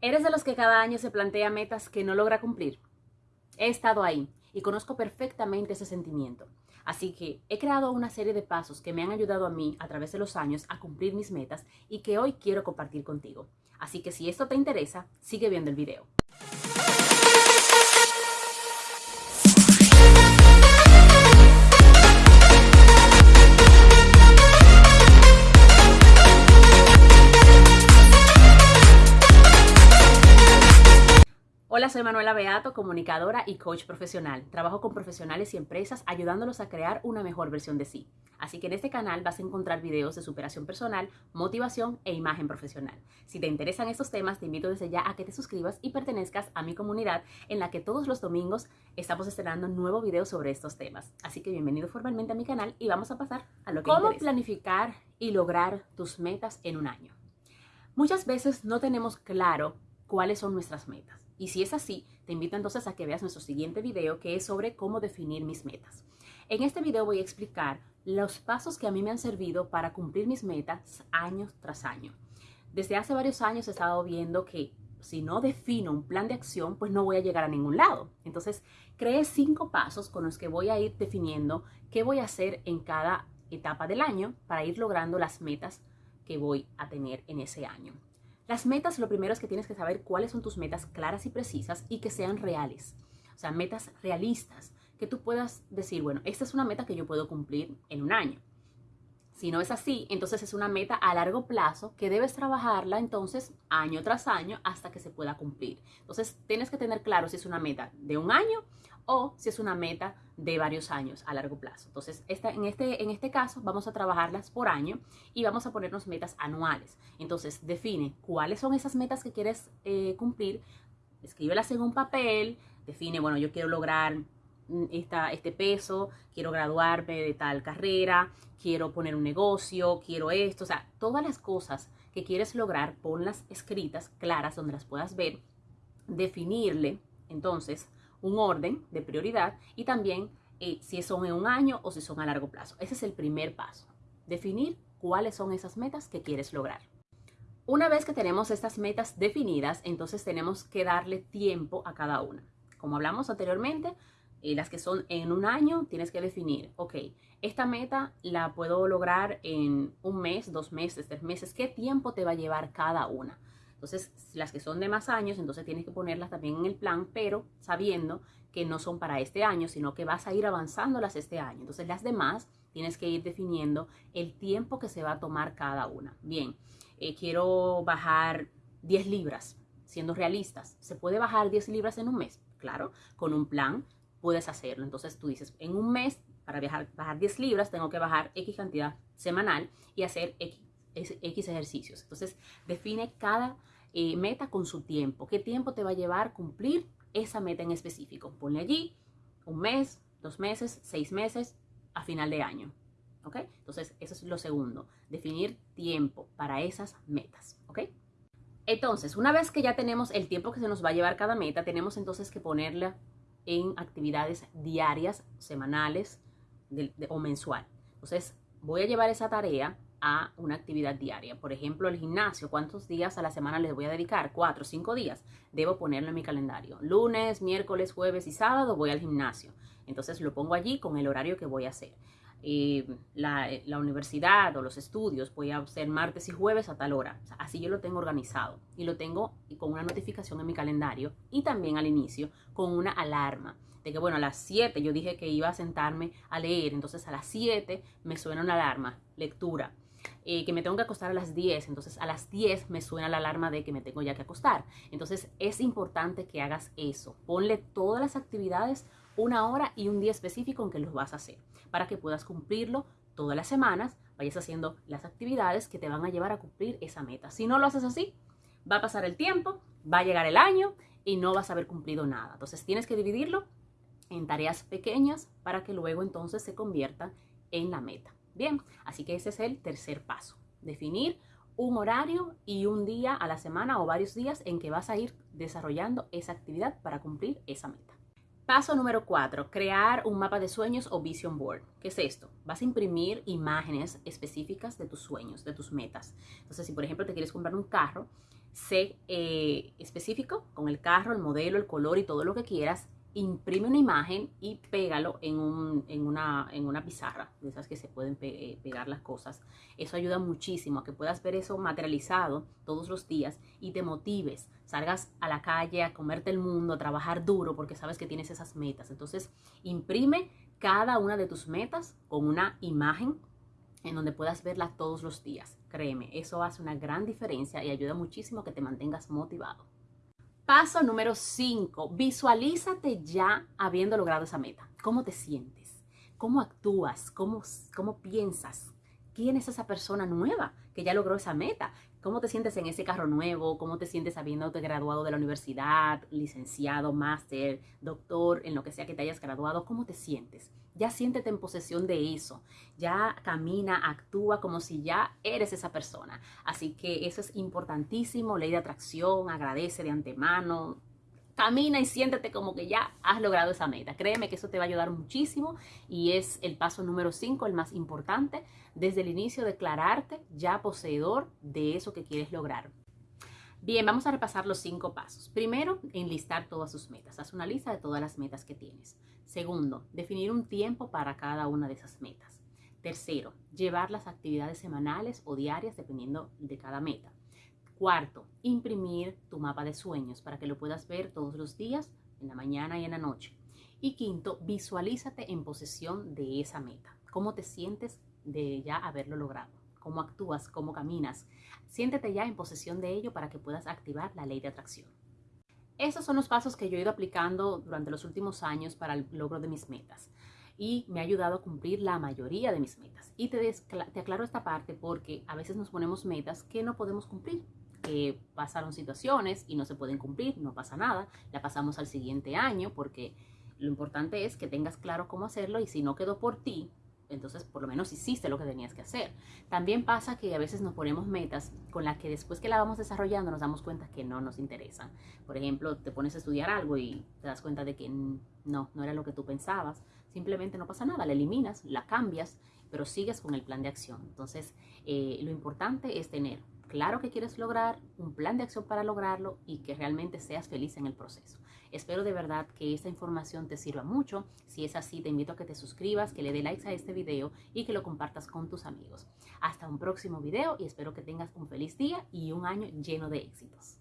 ¿Eres de los que cada año se plantea metas que no logra cumplir? He estado ahí y conozco perfectamente ese sentimiento. Así que he creado una serie de pasos que me han ayudado a mí a través de los años a cumplir mis metas y que hoy quiero compartir contigo. Así que si esto te interesa, sigue viendo el video. Hola, soy Manuela Beato, comunicadora y coach profesional. Trabajo con profesionales y empresas ayudándolos a crear una mejor versión de sí. Así que en este canal vas a encontrar videos de superación personal, motivación e imagen profesional. Si te interesan estos temas, te invito desde ya a que te suscribas y pertenezcas a mi comunidad en la que todos los domingos estamos estrenando un nuevo video sobre estos temas. Así que bienvenido formalmente a mi canal y vamos a pasar a lo que ¿Cómo planificar y lograr tus metas en un año? Muchas veces no tenemos claro cuáles son nuestras metas. Y si es así, te invito entonces a que veas nuestro siguiente video que es sobre cómo definir mis metas. En este video voy a explicar los pasos que a mí me han servido para cumplir mis metas año tras año. Desde hace varios años he estado viendo que si no defino un plan de acción, pues no voy a llegar a ningún lado. Entonces, creé cinco pasos con los que voy a ir definiendo qué voy a hacer en cada etapa del año para ir logrando las metas que voy a tener en ese año. Las metas, lo primero es que tienes que saber cuáles son tus metas claras y precisas y que sean reales. O sea, metas realistas, que tú puedas decir, bueno, esta es una meta que yo puedo cumplir en un año. Si no es así, entonces es una meta a largo plazo que debes trabajarla entonces año tras año hasta que se pueda cumplir. Entonces tienes que tener claro si es una meta de un año o si es una meta de varios años a largo plazo. Entonces, en, este, en este caso vamos a trabajarlas por año y vamos a ponernos metas anuales. Entonces, define cuáles son esas metas que quieres eh, cumplir, escríbelas en un papel, define, bueno, yo quiero lograr esta, este peso, quiero graduarme de tal carrera, quiero poner un negocio, quiero esto, o sea, todas las cosas que quieres lograr, ponlas escritas, claras, donde las puedas ver, definirle, entonces, un orden de prioridad y también eh, si son en un año o si son a largo plazo. Ese es el primer paso, definir cuáles son esas metas que quieres lograr. Una vez que tenemos estas metas definidas, entonces tenemos que darle tiempo a cada una. Como hablamos anteriormente, eh, las que son en un año, tienes que definir, ok, esta meta la puedo lograr en un mes, dos meses, tres meses, ¿qué tiempo te va a llevar cada una? Entonces, las que son de más años, entonces tienes que ponerlas también en el plan, pero sabiendo que no son para este año, sino que vas a ir avanzándolas este año. Entonces, las demás tienes que ir definiendo el tiempo que se va a tomar cada una. Bien, eh, quiero bajar 10 libras, siendo realistas. ¿Se puede bajar 10 libras en un mes? Claro, con un plan puedes hacerlo. Entonces tú dices, en un mes, para viajar, bajar 10 libras, tengo que bajar X cantidad semanal y hacer X X ejercicios. Entonces, define cada eh, meta con su tiempo. ¿Qué tiempo te va a llevar cumplir esa meta en específico? Ponle allí un mes, dos meses, seis meses a final de año. ¿Ok? Entonces, eso es lo segundo. Definir tiempo para esas metas. ¿Ok? Entonces, una vez que ya tenemos el tiempo que se nos va a llevar cada meta, tenemos entonces que ponerla en actividades diarias, semanales o mensual. Entonces, voy a llevar esa tarea a una actividad diaria. Por ejemplo, el gimnasio, ¿cuántos días a la semana les voy a dedicar? Cuatro, cinco días. Debo ponerlo en mi calendario. Lunes, miércoles, jueves y sábado voy al gimnasio. Entonces lo pongo allí con el horario que voy a hacer. La, la, universidad o los estudios voy a hacer martes y jueves a tal hora. así yo lo tengo organizado y lo tengo con una notificación en mi calendario y también al inicio con una alarma de que, bueno, a las 7 yo dije que iba a sentarme a leer, entonces a las 7 me suena una alarma, lectura. Eh, que me tengo que acostar a las 10, entonces a las 10 me suena la alarma de que me tengo ya que acostar. Entonces es importante que hagas eso. Ponle todas las actividades una hora y un día específico en que los vas a hacer, para que puedas cumplirlo todas las semanas, vayas haciendo las actividades que te van a llevar a cumplir esa meta. Si no lo haces así, va a pasar el tiempo, va a llegar el año y no vas a haber cumplido nada. Entonces tienes que dividirlo en tareas pequeñas para que luego entonces se convierta en la meta. Bien, así que ese es el tercer paso, definir un horario y un día a la semana o varios días en que vas a ir desarrollando esa actividad para cumplir esa meta. Paso número cuatro, crear un mapa de sueños o vision board. ¿Qué es esto? Vas a imprimir imágenes específicas de tus sueños, de tus metas. Entonces, si por ejemplo te quieres comprar un carro, sé eh, específico con el carro, el modelo, el color y todo lo que quieras imprime una imagen y pégalo en, una, en una pizarra, de esas que se pueden eh, pegar las cosas. Eso ayuda muchísimo a que puedas ver eso materializado todos los días y te motives, salgas a la calle a comerte el mundo, a trabajar duro porque sabes que tienes esas metas. Entonces, imprime cada una de tus metas con una imagen en donde puedas verla todos los días. Créeme, eso hace una gran diferencia y ayuda muchísimo a que te mantengas motivado. Paso número 5. Visualízate ya habiendo logrado esa meta. ¿Cómo te sientes? ¿Cómo actúas? ¿Cómo, cómo piensas? ¿Quién es esa persona nueva que ya logró esa meta? ¿Cómo te sientes en ese carro nuevo? ¿Cómo te sientes habiéndote graduado de la universidad, licenciado, máster, doctor, en lo que sea que te hayas graduado? ¿Cómo te sientes? Ya siéntete en posesión de eso. Ya camina, actúa como si ya eres esa persona. Así que eso es importantísimo. Ley de atracción, agradece de antemano. Camina y siéntete como que ya has logrado esa meta. Créeme que eso te va a ayudar muchísimo y es el paso número 5, el más importante. Desde el inicio, declararte ya poseedor de eso que quieres lograr. Bien, vamos a repasar los cinco pasos. Primero, enlistar todas sus metas. Haz una lista de todas las metas que tienes. Segundo, definir un tiempo para cada una de esas metas. Tercero, llevar las actividades semanales o diarias dependiendo de cada meta. Cuarto, imprimir tu mapa de sueños para que lo puedas ver todos los días, en la mañana y en la noche. Y quinto, visualízate en posesión de esa meta. ¿Cómo te sientes de ya haberlo logrado? cómo actúas, cómo caminas. Siéntete ya en posesión de ello para que puedas activar la ley de atracción. Esos son los pasos que yo he ido aplicando durante los últimos años para el logro de mis metas y me ha ayudado a cumplir la mayoría de mis metas. Y te, te aclaro esta parte porque a veces nos ponemos metas que no podemos cumplir, que pasaron situaciones y no se pueden cumplir, no pasa nada, la pasamos al siguiente año porque lo importante es que tengas claro cómo hacerlo y si no quedó por ti, entonces por lo menos hiciste lo que tenías que hacer. También pasa que a veces nos ponemos metas con las que después que la vamos desarrollando nos damos cuenta que no nos interesan. Por ejemplo, te pones a estudiar algo y te das cuenta de que no, no era lo que tú pensabas. Simplemente no pasa nada, la eliminas, la cambias, pero sigues con el plan de acción. Entonces, eh, lo importante es tener claro que quieres lograr, un plan de acción para lograrlo y que realmente seas feliz en el proceso. Espero de verdad que esta información te sirva mucho. Si es así, te invito a que te suscribas, que le dé likes a este video y que lo compartas con tus amigos. Hasta un próximo video y espero que tengas un feliz día y un año lleno de éxitos.